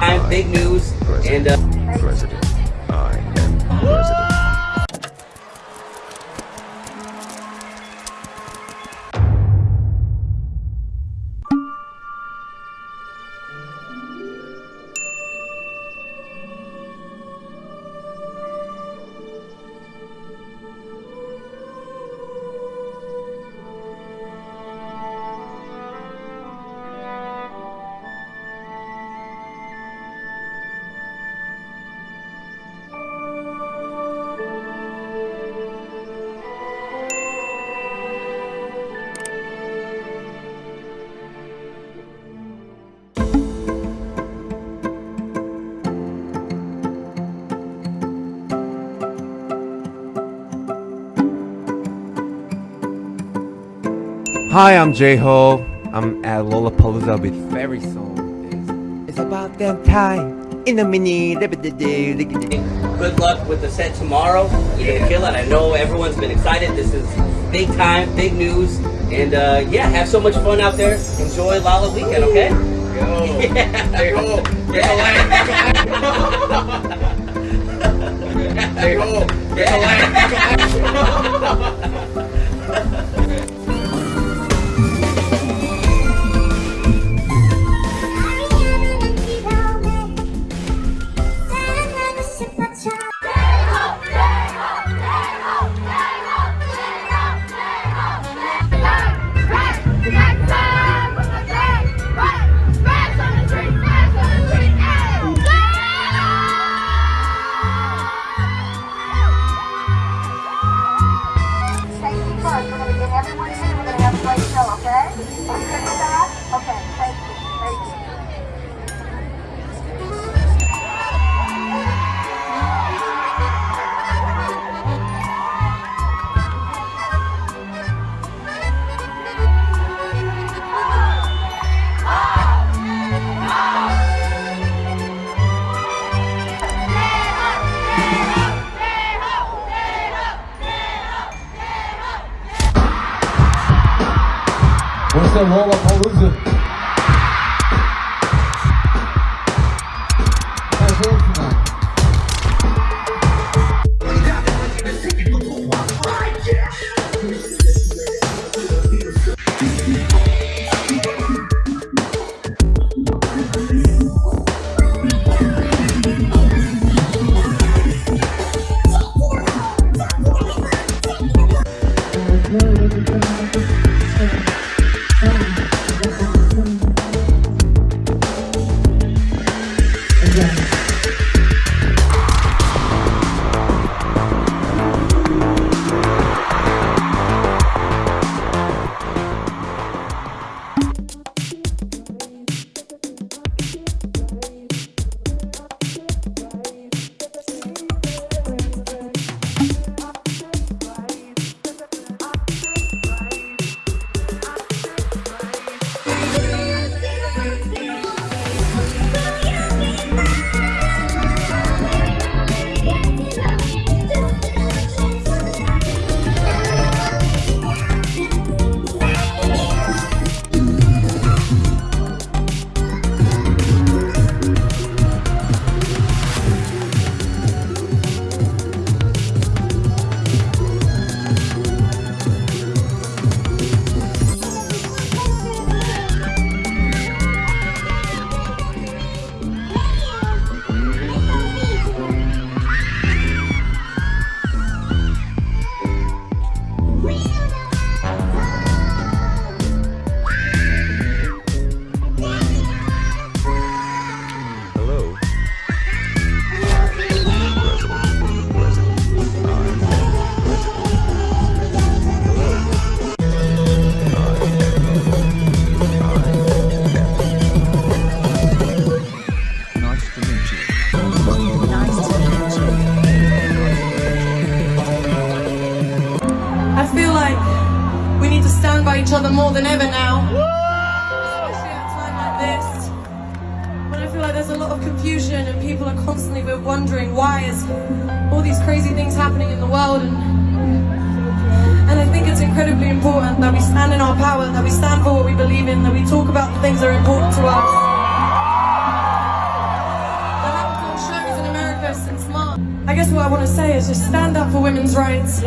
time, big news, and uh, President. Hi, I'm J Ho. I'm at Lollapalooza with Fairy Song. It's, it's about that time in a mini. good luck with the set tomorrow. You're gonna kill it. I know everyone's been excited. This is big time, big news, and uh, yeah, have so much fun out there. Enjoy Lolla weekend, okay? Yo, Yeah. hey ho, there's a 차 What's the Lollapalooza? How's stand by each other more than ever now. I feel like there's a lot of confusion and people are constantly wondering why is all these crazy things happening in the world and and I think it's incredibly important that we stand in our power, that we stand for what we believe in, that we talk about the things that are important to us. In America since March. I guess what I want to say is just stand up for women's rights.